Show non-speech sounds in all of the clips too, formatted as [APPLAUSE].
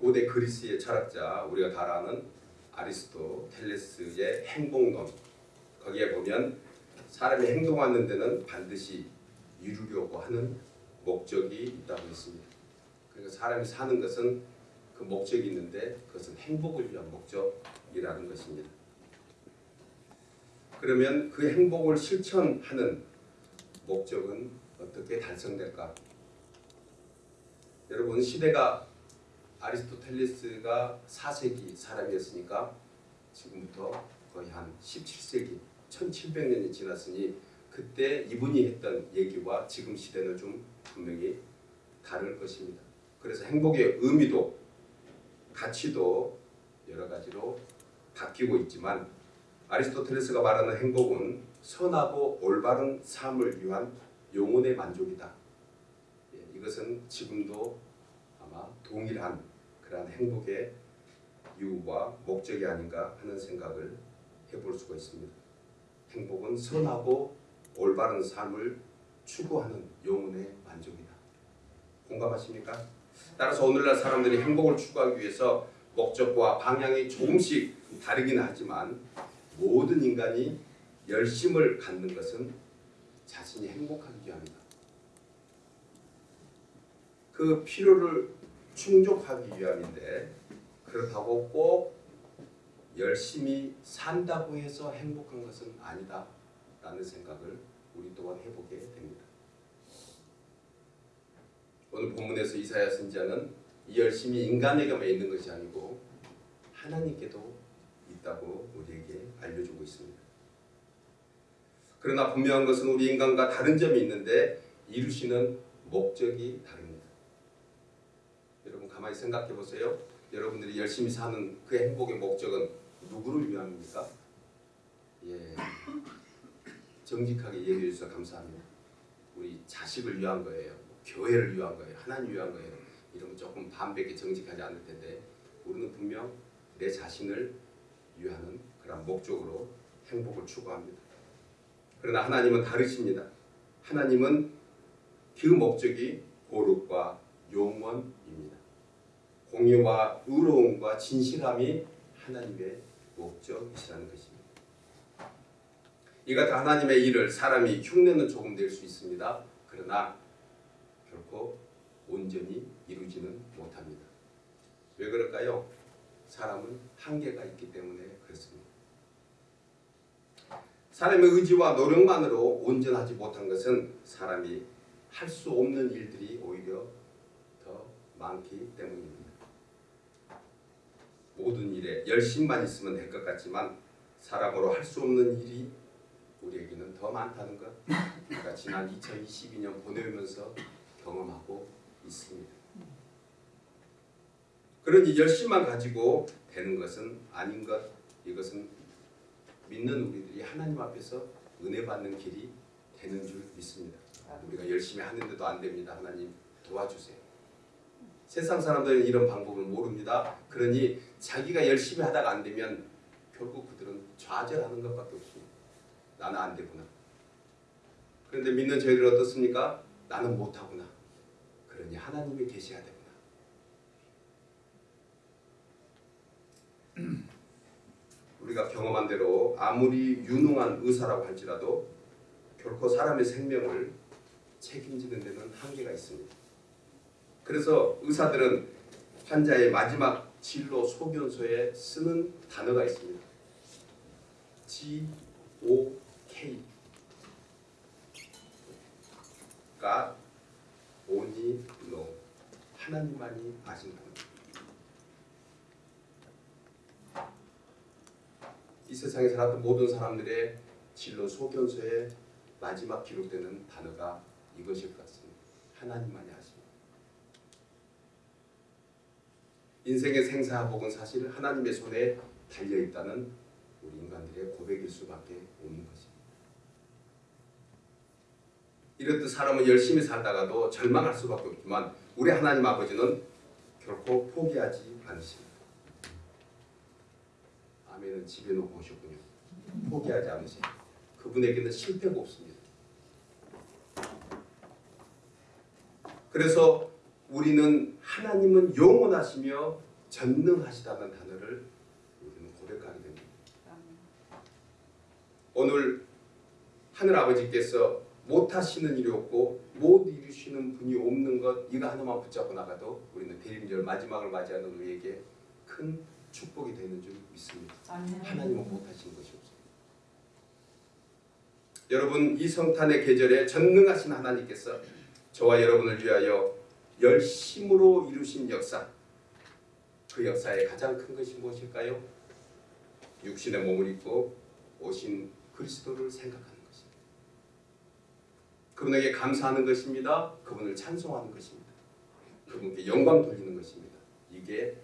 고대 그리스의 철학자 우리가 다 아는 아리스토텔레스의 행복론 거기에 보면 사람이 행동하는 데는 반드시 이루려고 하는 목적이 있다고 했습니다. 그러니까 사람이 사는 것은 그 목적이 있는데 그것은 행복을 위한 목적이라는 것입니다. 그러면 그 행복을 실천하는 목적은 어떻게 달성될까? 여러분 시대가 아리스토텔레스가 4세기 사람이었으니까 지금부터 거의 한 17세기 1700년이 지났으니 그때 이분이 했던 얘기와 지금 시대는 좀 분명히 다를 것입니다. 그래서 행복의 의미도 가치도 여러 가지로 바뀌고 있지만 아리스토텔레스가 말하는 행복은 선하고 올바른 삶을 위한 영혼의 만족이다. 예, 이것은 지금도 아마 동일한 그러한 행복의 이유와 목적이 아닌가 하는 생각을 해볼 수가 있습니다. 행복은 선하고 올바른 삶을 추구하는 영혼의 만족이다. 공감하십니까? 따라서 오늘날 사람들이 행복을 추구하기 위해서 목적과 방향이 조금씩 다르긴 하지만 모든 인간이 열심을 갖는 것은 자신이 행복하기 위함이다. 그 필요를 충족하기 위함인데 그렇다고 꼭 열심히 산다고 해서 행복한 것은 아니다 라는 생각을 우리 또한 해보게 됩니다. 오늘 본문에서 이사야 선지자는 이 열심이 인간에게만 있는 것이 아니고 하나님께도 있다고 우리에게 알려주고 있습니다. 그러나 분명한 것은 우리 인간과 다른 점이 있는데 이루시는 목적이 다릅니다. 가만히 생각해 보세요. 여러분들이 열심히 사는 그 행복의 목적은 누구를 위함입니까? 예, 정직하게 얘기해 주셔서 감사합니다. 우리 자식을 위한 거예요. 교회를 위한 거예요. 하나님 위한 거예요. 이러면 조금 반백에 정직하지 않을 텐데 우리는 분명 내 자신을 위하는 그런 목적으로 행복을 추구합니다. 그러나 하나님은 다르십니다. 하나님은 그 목적이 거룩과 영원입니다. 공의와 의로움과 진실함이 하나님의 목적이시라는 것입니다. 이 같은 하나님의 일을 사람이 흉내는 조금 낼 수 있습니다. 그러나 결코 온전히 이루지는 못합니다. 왜 그럴까요? 사람은 한계가 있기 때문에 그렇습니다. 사람의 의지와 노력만으로 온전하지 못한 것은 사람이 할 수 없는 일들이 오히려 더 많기 때문입니다. 모든 일에 열심만 있으면 될 것 같지만 사람으로 할 수 없는 일이 우리에게는 더 많다는 것 우리가 지난 2022년 보내면서 경험하고 있습니다. 그러니 열심만 가지고 되는 것은 아닌 것 이것은 믿는 우리들이 하나님 앞에서 은혜 받는 길이 되는 줄 믿습니다. 우리가 열심히 하는데도 안 됩니다. 하나님 도와주세요. 세상 사람들은 이런 방법을 모릅니다. 그러니 자기가 열심히 하다가 안 되면 결국 그들은 좌절하는 것밖에 없습니다. 나는 안 되구나. 그런데 믿는 저희들 어떻습니까? 나는 못하구나. 그러니 하나님이 계셔야 되구나. [CLEARS THROAT] 우리가 경험한 대로 아무리 유능한 의사라고 할지라도 결코 사람의 생명을 책임지는 데는 한계가 있습니다. 그래서 의사들은 환자의 마지막 진로 소견서에 쓰는 단어가 있습니다. G O K God only know 하나님만이 아신다. 이 세상에 살았던 모든 사람들의 진로 소견서에 마지막 기록되는 단어가 이것일 것 같습니다. 하나님만이 아십니다. 인생의 생사복은 사실 하나님의 손에 달려 있다는 우리 인간들의 고백일 수밖에 없는 것입니다. 이렇듯 사람은 열심히 살다가도 절망할 수밖에 없지만 우리 하나님 아버지는 결코 포기하지 않으십니다. 아멘은 집에 놓고 오셨군요. 포기하지 않으세요. 그분에게는 실패가 없습니다. 그래서 우리는 하나님은 영원하시며 전능하시다는 단어를 우리는 고백하게 됩니다. 오늘 하늘 아버지께서 못하시는 일이 없고 못 이루시는 분이 없는 것 이거 하나만 붙잡고 나가도 우리는 대림절 마지막을 맞이하는 우리에게 큰 축복이 되는 줄 믿습니다. 하나님은 못하시는 것이 없습니다. 여러분 이 성탄의 계절에 전능하신 하나님께서 저와 여러분을 위하여 열심으로 이루신 역사 그 역사의 가장 큰 것이 무엇일까요? 육신의 몸을 입고 오신 그리스도를 생각하는 것입니다. 그분에게 감사하는 것입니다. 그분을 찬송하는 것입니다. 그분께 영광 돌리는 것입니다. 이게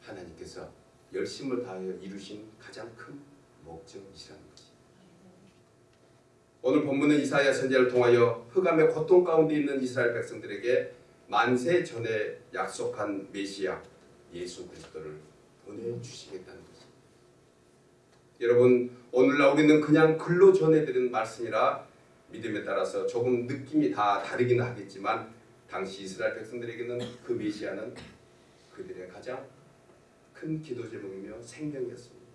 하나님께서 열심을 다하여 이루신 가장 큰 목적이시라는 것입니다. 오늘 본문은 이사야 선지자를 통하여 흑암의 고통 가운데 있는 이스라엘 백성들에게 만세 전에 약속한 메시아 예수 그리스도를 보내주시겠다는 것입니다. 여러분 오늘날 우리는 그냥 글로 전해드리는 말씀이라 믿음에 따라서 조금 느낌이 다 다르기는 하겠지만 당시 이스라엘 백성들에게는 그 메시아는 그들의 가장 큰 기도 제목이며 생명이었습니다.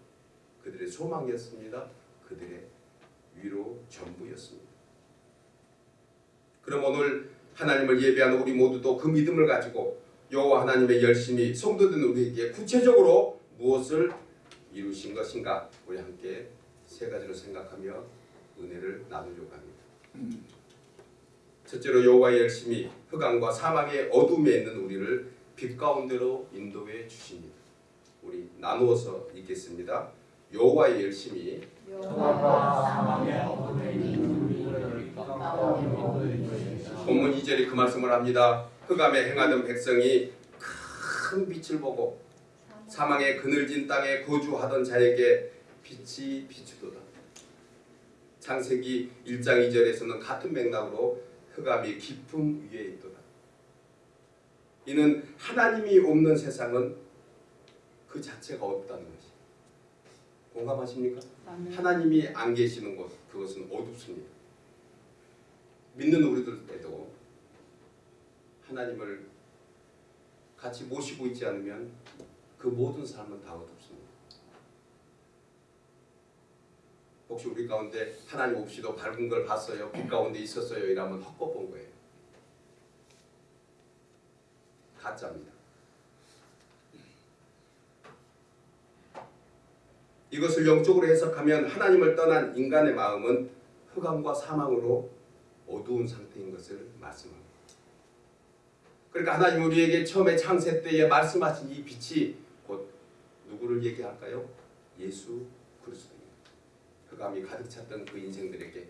그들의 소망이었습니다. 그들의 위로 전부였습니다. 그럼 오늘 하나님을 예배하는 우리 모두도 그 믿음을 가지고 여호와 하나님의 열심히 성도된 우리에게 구체적으로 무엇을 이루신 것인가 우리 함께 세 가지로 생각하며 은혜를 나누려고 합니다. 첫째로 여호와의 열심히 흑암과 사망의 어둠에 있는 우리를 빛 가운데로 인도해 주십니다. 우리 나누어서 읽겠습니다. 여호와의 열심히 본문 2절이 그 말씀을 합니다. 흑암에 행하던 백성이 큰 빛을 보고 사망의 그늘진 땅에 거주하던 자에게 빛이 비추도다. 창세기 1장 2절에서는 같은 맥락으로 흑암이 깊음 위에 있도다. 이는 하나님이 없는 세상은 그 자체가 없다는 것이. 공감하십니까? 하나님이 안 계시는 곳 그것은 어둡습니다. 믿는 우리들에도 하나님을 같이 모시고 있지 않으면 그 모든 삶은 다 어둡습니다. 혹시 우리 가운데 하나님 없이도 밝은 걸 봤어요? 빛 가운데 있었어요? 이러면 헛것 본 거예요. 가짜입니다. 이것을 영적으로 해석하면 하나님을 떠난 인간의 마음은 흑암과 사망으로 어두운 상태인 것을 말씀합니다. 그러니까 하나님 우리에게 처음에 창세 때에 말씀하신 이 빛이 곧 누구를 얘기할까요? 예수 그리스도입니다. 흑암이 가득 찼던 그 인생들에게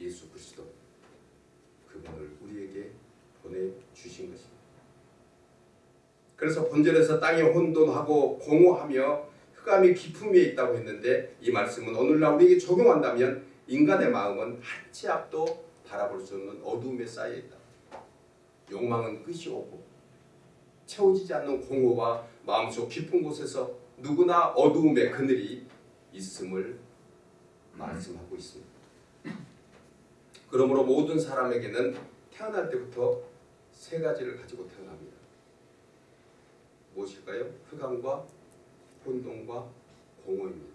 예수 그리스도 그분을 우리에게 보내주신 것입니다. 그래서 본절에서 땅이 혼돈하고 공허하며 흑암이 깊음 위에 있다고 했는데 이 말씀은 오늘날 우리에게 적용한다면 인간의 마음은 한 치 앞도 바라볼 수 없는 어둠에 쌓여 있다. 욕망은 끝이 오고 채워지지 않는 공허와 마음속 깊은 곳에서 누구나 어두움의 그늘이 있음을 말씀하고 있습니다. 그러므로 모든 사람에게는 태어날 때부터 세 가지를 가지고 태어납니다. 무엇일까요? 흑암과 혼돈과 공허입니다.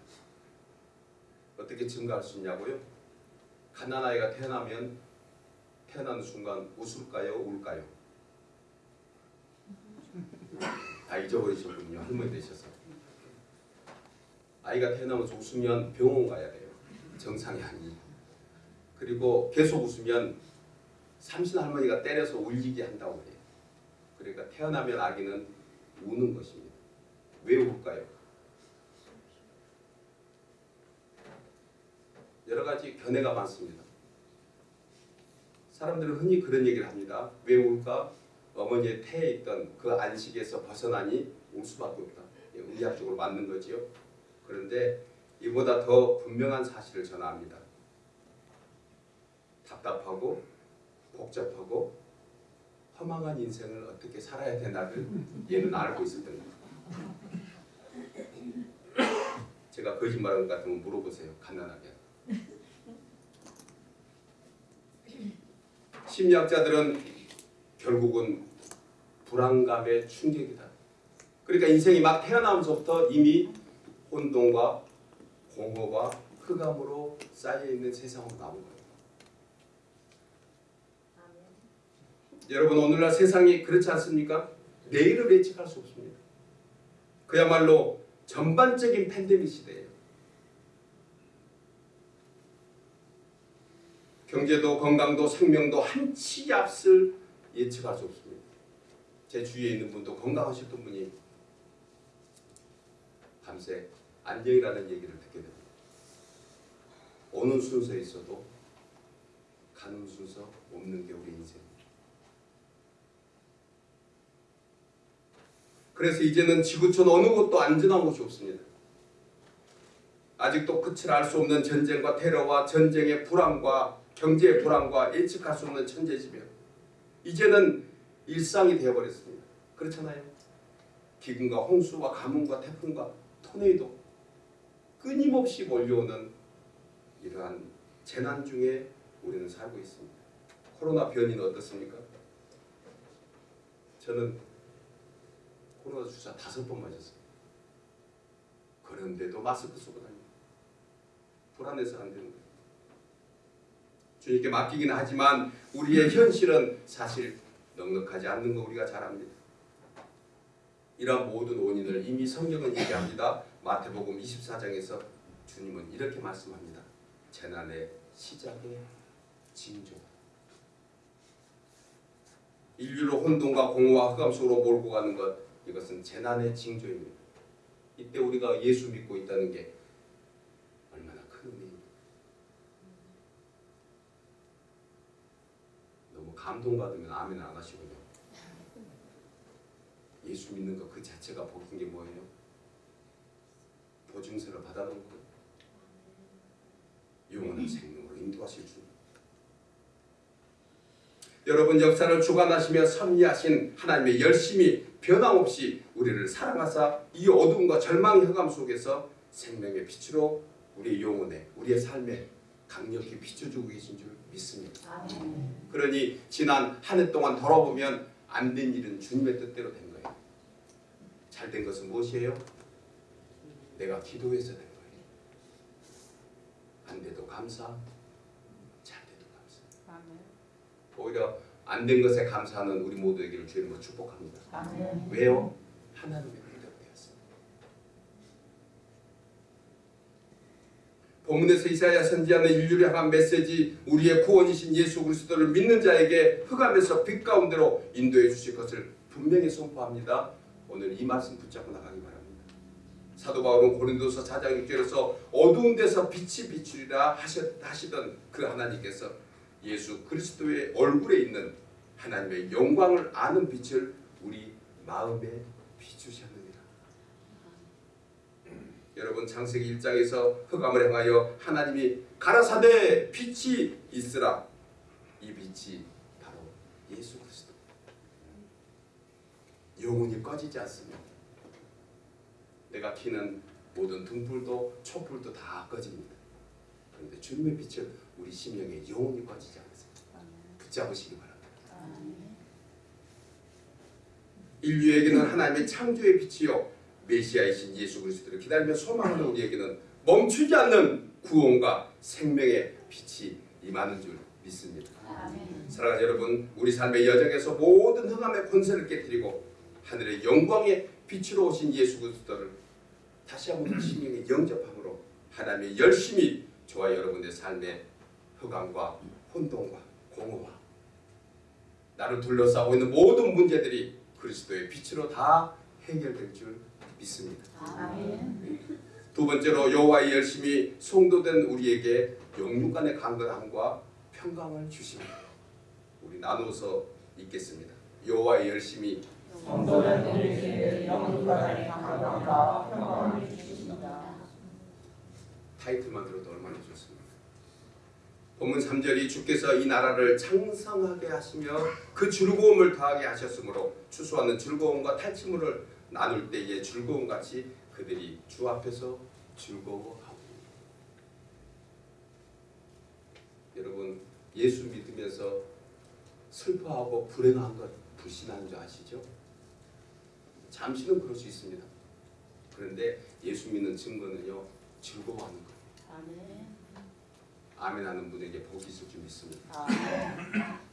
어떻게 증가할 수 있냐고요? 갓난아이가 태어나면 태어나는 순간 웃을까요? 울까요? 다 잊어버리셨군요. 할머니 되셔서. 아이가 태어나면서 웃으면 병원 가야 돼요. 정상이 아니. 그리고 계속 웃으면 삼신 할머니가 때려서 울리게 한다고 해요. 그러니까 태어나면 아기는 우는 것입니다. 왜 울까요? 여러 가지 견해가 많습니다. 사람들은 흔히 그런 얘기를 합니다. 왜 울까? 어머니의 태에 있던 그 안식에서 벗어나니 울 수밖에 없다. 예, 의학적으로 맞는 거지요. 그런데 이보다 더 분명한 사실을 전합니다. 답답하고 복잡하고 허망한 인생을 어떻게 살아야 되나를 얘는 알고 있었던 겁니다. 제가 거짓말한 것 같으면 물어보세요. 간단하게. 심리학자들은 결국은 불안감의 충격이다. 그러니까 인생이 막 태어나면서부터 이미 혼돈과 공허와 흑암으로 쌓여 있는 세상으로 나온 거예요. 여러분 오늘날 세상이 그렇지 않습니까? 내일을 예측할 수 없습니다. 그야말로 전반적인 팬데믹 시대예요. 경제도 건강도 생명도 한치 앞을 예측할 수 없습니다. 제 주위에 있는 분도 건강하셨던 분이 밤새 안녕이라는 얘기를 듣게 됩니다. 오는 순서에 있어도 가는 순서 없는 게 우리 인생입니다. 그래서 이제는 지구촌 어느 곳도 안전한 곳이 없습니다. 아직도 끝을 알 수 없는 전쟁과 테러와 전쟁의 불안과 경제의 불안과 예측할 수 없는 천재지변. 이제는 일상이 되어버렸습니다. 그렇잖아요. 기근과 홍수와 가뭄과 태풍과 토네이도 끊임없이 몰려오는 이러한 재난 중에 우리는 살고 있습니다. 코로나 변이는 어떻습니까? 저는 코로나 주사 다섯 번 맞았어요. 그런데도 마스크 쓰고 다닙니다. 불안해서 안 되는. 주님께 맡기긴 하지만 우리의 현실은 사실 넉넉하지 않는 거 우리가 잘 압니다. 이러한 모든 원인을 이미 성경은 얘기합니다. 마태복음 24장에서 주님은 이렇게 말씀합니다. 재난의 시작의 징조. 인류를 혼돈과 공허와 흑암 속으로 몰고 가는 것 이것은 재난의 징조입니다. 이때 우리가 예수 믿고 있다는 게 얼마나 큰 의미입니까? 너무 감동받으면 아멘 안 하시군요. 예수 믿는 것 그 자체가 복인 게 뭐예요? 보증서를 받아놓은 거 영원한 생명으로 인도하실 주. 여러분 역사를 주관하시며 섭리하신 하나님의 열심히 변함없이 우리를 사랑하사 이 어둠과 절망의 흑암 속에서 생명의 빛으로 우리의 영혼에 우리의 삶에 강력히 비춰주고 계신 줄 믿습니다. 그러니 지난 한 해 동안 돌아보면 안 된 일은 주님의 뜻대로 된 거예요. 잘 된 것은 무엇이에요? 내가 기도해서 된 거예요. 안 돼도 감사, 잘 돼도 감사. 오히려 안 된 것에 감사하는 우리 모두에게를 주님으로 축복합니다. 왜요? 하나님의 응답되었습니다. 본문에서 이사야 선지자는 인류를 향한 메시지 우리의 구원이신 예수 그리스도를 믿는 자에게 흑암에서 빛 가운데로 인도해 주실 것을 분명히 선포합니다. 오늘 이 말씀 붙잡고 나가기 바랍니다. 사도 바울은 고린도서 4장 6절에서 어두운 데서 빛이 비추리라 하셨, 하시던 그 하나님께서 예수 그리스도의 얼굴에 있는 하나님의 영광을 아는 빛을 우리 마음에 비추셨느니라. 음, 여러분 창세기 1장에서 흑암을 향하여 하나님이 가라사대 빛이 있으라. 이 빛이 바로 예수 그리스도. 영혼이 꺼지지 않습니다. 내가 키는 모든 등불도 촛불도 다 꺼집니다. 그런데 주님의 빛은 우리 심령에 영혼이 꺼지지 않습니다. 붙잡으시기 바랍니다. 인류에게는 하나님의 창조의 빛이요 메시아이신 예수 그리스도를 기다리며 소망하는 우리에게는 멈추지 않는 구원과 생명의 빛이 임하는 줄 믿습니다. 사랑하는 여러분, 우리 삶의 여정에서 모든 흑암의 권세를 깨뜨리고 하늘의 영광의 빛으로 오신 예수 그리스도를 다시 한번 심령에 영접함으로 하나님의 열심히 저와 여러분의 삶의 흑암과 혼돈과 공허와 나를 둘러싸고 있는 모든 문제들이 그리스도의 빛으로 다 해결될 줄 믿습니다. 두 번째로 여호와의 열심히 송도된 우리에게 영육간의 강건함과 평강을 주십니다. 우리 나누어서 읽겠습니다. 여호와의 열심히 성도된 우리에게 영원까지 강건함과 평강을 주십니다. 타이틀만 들어도 얼마나 좋습니까? 본문 3절이 주께서 이 나라를 창성하게 하시며 그 즐거움을 더하게 하셨으므로 추수하는 즐거움과 탈취물을 나눌 때의 즐거움 같이 그들이 주 앞에서 즐거워하고 여러분 예수 믿으면서 슬퍼하고 불행한 것 불신하는 줄 아시죠? 잠시는 그럴 수 있습니다. 그런데 예수 믿는 증거는요 즐거워하는 거예요. 아멘. 아멘 하는 분에게 복이 있을 줄 믿습니다. 아멘.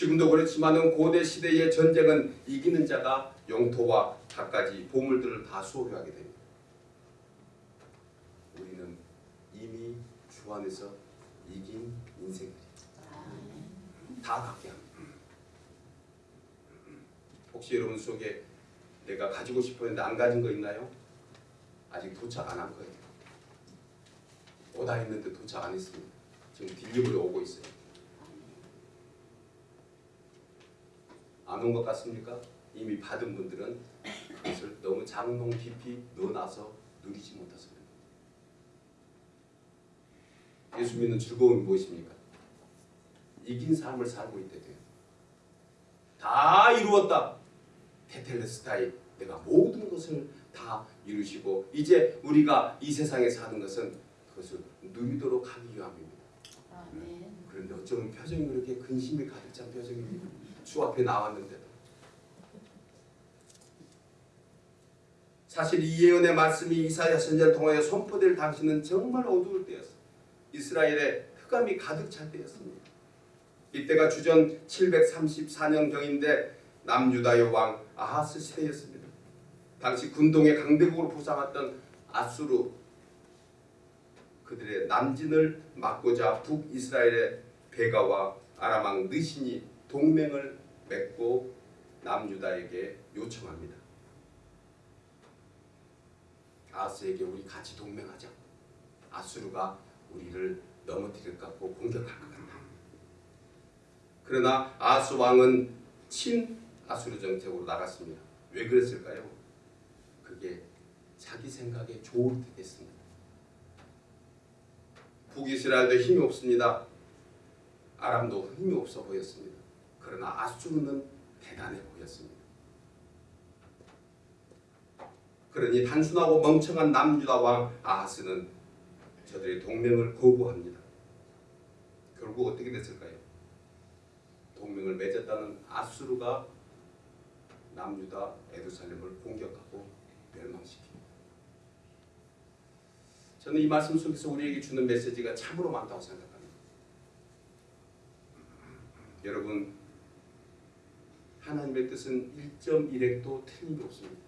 지금도 그렇지만은 고대 시대의 전쟁은 이기는 자가 영토와 갖가지 보물들을 다 소유하게 됩니다. 우리는 이미 주 안에서 이긴 인생들이 다 갖게 합니다. 혹시 여러분 속에 내가 가지고 싶었는데 안 가진 거 있나요? 아직 도착 안 한 거예요. 오다 했는데 도착 안 했습니다. 지금 딜리버리 오고 있어요. 안 온 것 같습니까? 이미 받은 분들은 그것을 너무 장롱 깊이 넣어놔서 누리지 못했습니다. 예수 믿는 즐거움이 무엇입니까? 이긴 삶을 살고 있대 돼요. 다 이루었다. 테텔레스타이 내가 모든 것을 다 이루시고 이제 우리가 이 세상에 사는 것은 그것을 누리도록 하기 위함입니다. 어쩌면 표정이 그렇게 근심이 가득 찬 표정입니다. 주 앞에 나왔는데도 사실 이 예언의 말씀이 이사야 선지자를 통하여 선포될 당시는 정말 어두울 때였어. 이스라엘에 흑암이 가득 찰 때였습니다. 이때가 주전 734년경인데 남유다의 왕 아하스 시대였습니다. 당시 군동의 강대국으로 부상했던 아수르 그들의 남진을 막고자 북이스라엘의 베가와 아람왕 느신이 동맹을 맺고 남유다에게 요청합니다. 아스에게 우리 같이 동맹하자. 아수르가 우리를 넘어뜨릴 것 같고 공격할 것 같다. 그러나 아스 왕은 친 아수르 정책으로 나갔습니다. 왜 그랬을까요? 그게 자기 생각에 좋을 때 됐습니다. 북이스라엘도 힘이 없습니다. 아람도 힘이 없어 보였습니다. 그러나 아수르는 대단해 보였습니다. 그러니 단순하고 멍청한 남유다 왕 아하스는 저들의 동맹을 거부합니다. 결국 어떻게 됐을까요? 동맹을 맺었다는 아수르가 남유다 에루살렘을 공격하고 멸망시킵니다. 저는 이 말씀 속에서 우리에게 주는 메시지가 참으로 많다고 생각합니다. 여러분 하나님의 뜻은 1.1핵도 틀림이 없습니다.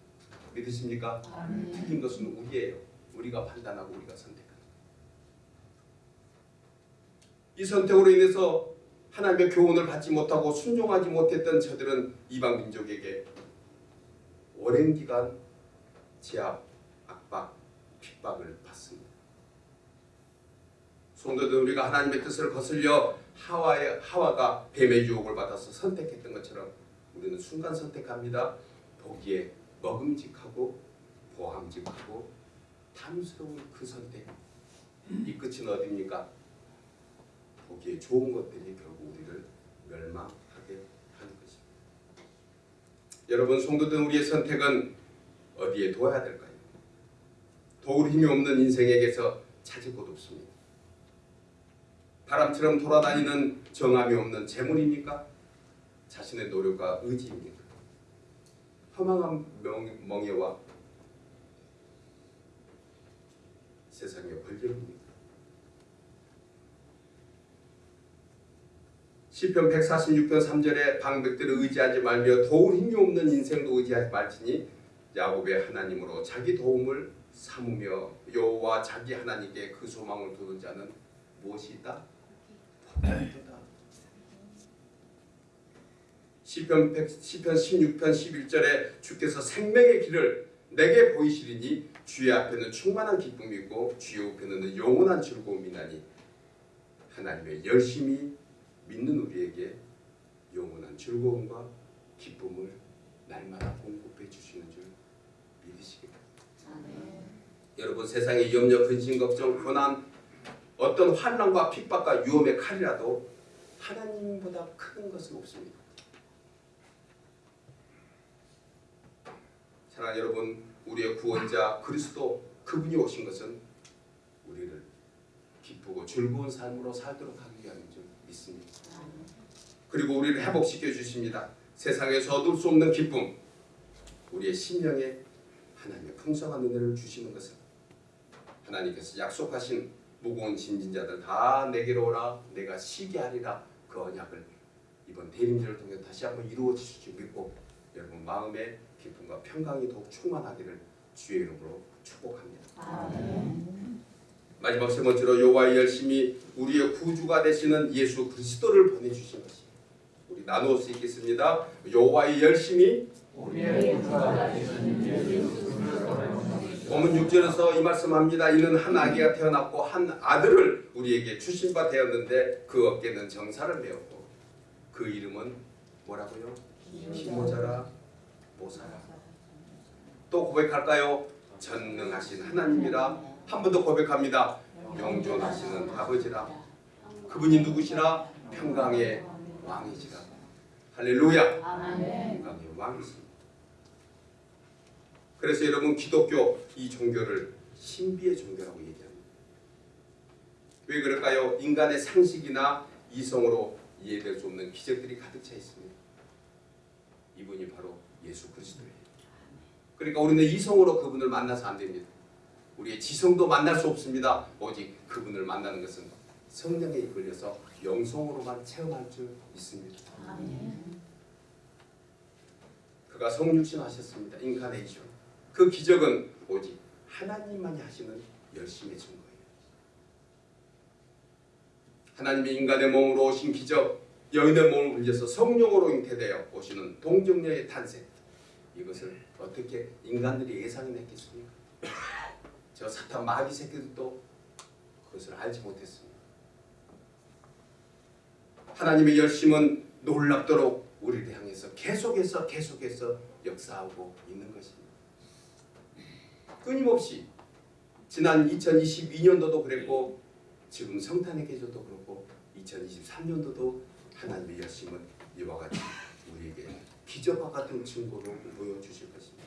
믿으십니까? 아멘. 틀린 것은 우리예요. 우리가 판단하고 우리가 선택하는. 이 선택으로 인해서 하나님의 교훈을 받지 못하고 순종하지 못했던 저들은 이방 민족에게 오랜 기간 제압, 압박, 핍박을 받습니다. 성도들 우리가 하나님의 뜻을 거슬려 하와의 하와가 뱀의 유혹을 받아서 선택했던 것처럼 우리는 순간 선택합니다. 보기에 먹음직하고 보함직하고 탐스러운 그 선택. 이 끝은 어디입니까? 보기에 좋은 것들이 결국 우리를 멸망하게 하는 것입니다. 여러분 성도들 우리의 선택은 어디에 둬야 될까요? 도울 힘이 없는 인생에게서 찾을 곳 없습니다. 바람처럼 돌아다니는 정함이 없는 재물입니까? 자신의 노력과 의지입니까? 허망한 명, 멍에와 세상의 권력입니까? 시편 146편 3절에 방백들을 의지하지 말며 도울 힘이 없는 인생도 의지하지 말지니 야곱의 하나님으로 자기 도움을 삼으며 여호와 자기 하나님께 그 소망을 두는 자는 무엇이 있다? 시편 100, 시편 16편 11절에 주께서 생명의 길을 내게 보이시리니 주의 앞에는 충만한 기쁨이고 주의 우편에는 영원한 즐거움이 나니 하나님의 열심히 믿는 우리에게 영원한 즐거움과 기쁨을 날마다 공급해 주시는 줄 믿으시기 바랍니다. 여러분 세상의 염려, 근심, 걱정, 고난 어떤 환난과 핍박과 위험의 칼이라도 하나님보다 큰 것은 없습니다. 사랑하는 여러분, 우리의 구원자 그리스도 그분이 오신 것은 우리를 기쁘고 즐거운 삶으로 살도록 하기 위함인 줄 믿습니다. 그리고 우리를 회복시켜 주십니다. 세상에서 얻을 수 없는 기쁨, 우리의 심령에 하나님의 풍성한 은혜를 주시는 것을 하나님께서 약속하신 무거운 짐진 자들 다 내게로 오라 내가 쉬게 하리라 그 언약을 이번 대림절을 통해 다시 한번 이루어질 줄 믿고 여러분 마음의 기쁨과 평강이 더욱 충만하기를 주의 이름으로 축복합니다. 아멘. 마지막 세 번째로 여호와의 열심히 우리의 구주가 되시는 예수 그리스도를 보내주신 것이 우리 나누어 수 있겠습니다. 여호와의 열심히 우리의 구주가 되시는 예수 그리스도를. 본문 6절에서 이 말씀합니다. 이는 한 아기가 태어났고 한 아들을 우리에게 주신 바 되었는데 그 어깨는 정사를 메었고 그 이름은 뭐라고요? 힘모자라 모사라 또 고백할까요? 전능하신 하나님이라 한 번 더 고백합니다. 영존하시는 아버지라 그분이 누구시라? 평강의 왕이시라 할렐루야. 평강의 왕이십니다. 그래서 여러분 기독교 이 종교를 신비의 종교라고 얘기합니다. 왜 그럴까요? 인간의 상식이나 이성으로 이해될 수 없는 기적들이 가득 차 있습니다. 이분이 바로 예수 그리스도예요. 그러니까 우리는 이성으로 그분을 만나서 안 됩니다. 우리의 지성도 만날 수 없습니다. 오직 그분을 만나는 것은 성령에 이끌려서 영성으로만 체험할 줄 믿습니다. 아멘. 그가 성육신 하셨습니다. 인카네이션. 그 기적은 오직 하나님만이 하시는 열심의 증거예요. 하나님이 인간의 몸으로 오신 기적, 여인의 몸을 빌려서 성령으로 잉태되어 오시는 동정녀의 탄생. 이것을 어떻게 인간들이 예상해냈겠습니까? 저 사탄 마귀 새끼들도 그것을 알지 못했습니다. 하나님의 열심은 놀랍도록 우리를 향해서 계속해서 계속해서 역사하고 있는 것입니다. 끊임없이 지난 2022년도도 그랬고 지금 성탄의 계절도 그렇고 2023년도도 하나님의 열심은 이와 같이 우리에게 기적과 같은 증거로 보여주실 것입니다.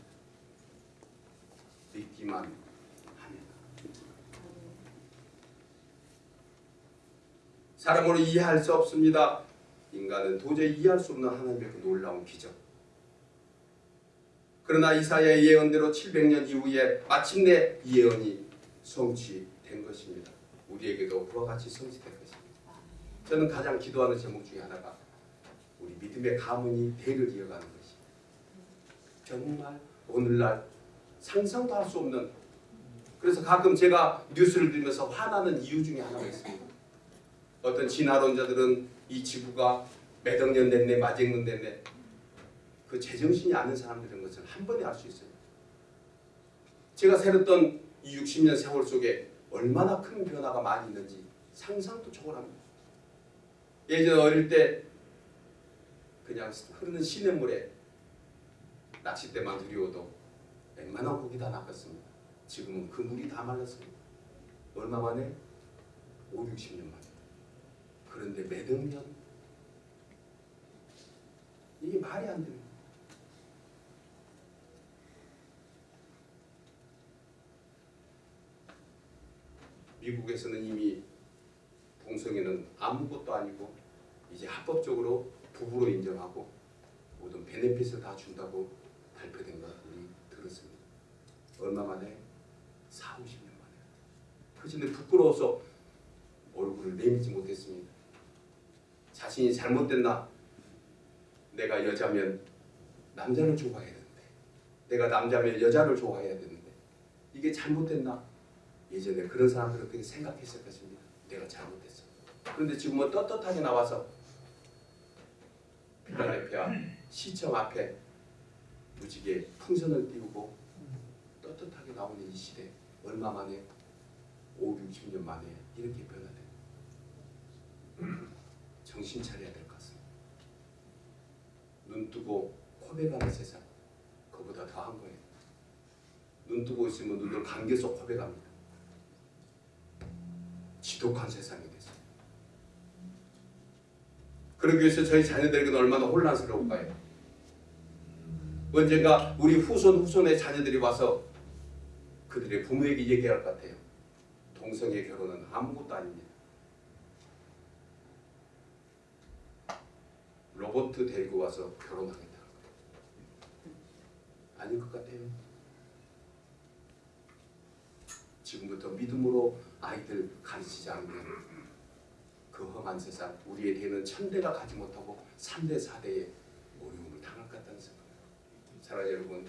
믿기만 하면 사람으로 이해할 수 없습니다. 인간은 도저히 이해할 수 없는 하나님의 그 놀라운 기적. 그러나 이사야의 예언대로 700년 이후에 마침내 이 예언이 성취된 것입니다. 우리에게도 그와 같이 성취된 것입니다. 저는 가장 기도하는 제목 중에 하나가 우리 믿음의 가문이 대를 이어가는 것입니다. 정말 오늘날 상상도 할 수 없는 그래서 가끔 제가 뉴스를 들으면서 화나는 이유 중에 하나가 있습니다. 어떤 진화론자들은 이 지구가 몇억 년 됐네, 마쟁 년 됐네. 그 제정신이 아는 사람들인 것을 한 번에 알 수 있어요. 제가 살았던 이 60년 세월 속에 얼마나 큰 변화가 많이 있는지 상상도 초월합니다. 예전 어릴 때 그냥 흐르는 시냇물에 낚싯대만 들이워도 웬만한 고기 다 낚았습니다. 지금은 그 물이 다 말랐습니다. 얼마 만에? 5, 60년 만에. 그런데 년? 이게 말이 안 돼요. 미국에서는 이미 동성애는 아무것도 아니고 이제 합법적으로 부부로 인정하고 모든 베네핏을 다 준다고 발표된 거 우리 들었습니다. 얼마 만에? 4, 50년 만에. 그런데 부끄러워서 얼굴을 내밀지 못했습니다. 자신이 잘못됐나? 내가 여자면 남자를 좋아해야 되는데 내가 남자면 여자를 좋아해야 되는데 이게 잘못됐나? 예전에 그런 사람들은 그렇게 생각했을 것입니다. 내가 잘못했어. 그런데 지금은 떳떳하게 나와서 필라델피아 시청 앞에 무지개 풍선을 띄우고 떳떳하게 나오는 이 시대 얼마 만에 5, 60년 만에 이렇게 변화된 [CLEARS THROAT] 정신 차려야 될 것 같습니다. 눈 뜨고 고백하는 세상 그보다 더한 거예요. 눈 뜨고 있으면 눈을 감겨서 고백합니다. 지독한 세상이 됐어요. 그러기 위해서 저희 자녀들에게는 얼마나 혼란스러울까요? 언젠가 우리 후손 후손의 자녀들이 와서 그들의 부모에게 얘기할 것 같아요. 동성애 결혼은 아무것도 아닙니다. 로버트 데리고 와서 결혼하겠다. 아닌 것 같아요. 지금부터 믿음으로 아이들 가르치지 않으면 그 험한 세상 우리의 대는 천대가 가지 못하고 3대 4대의 어려움을 당할 것 같다는 생각입니다. 사랑하는 여러분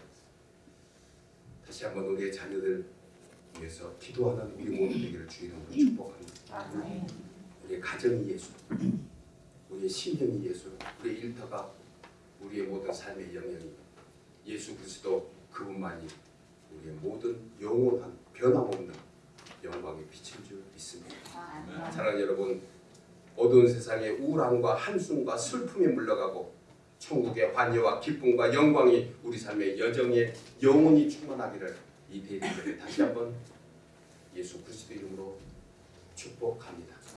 다시 한번 우리의 자녀들 위해서 기도하는 우리 모두 되기를 주 이름으로 축복합니다. 우리의 가정이 예수, 우리의 신령이 예수, 우리의 일터가 우리의 모든 삶의 영역이 예수 그리스도 그분만이 우리의 모든 영원한 변함없는 영광의 빛인 줄 믿습니다. 사랑하는 여러분, 어두운 세상의 우울함과 한숨과 슬픔에 물러가고 천국의 환희와 기쁨과 영광이 우리 삶의 여정에 영원히 충만하기를 이 대리를 다시 한번 예수 그리스도 이름으로 축복합니다.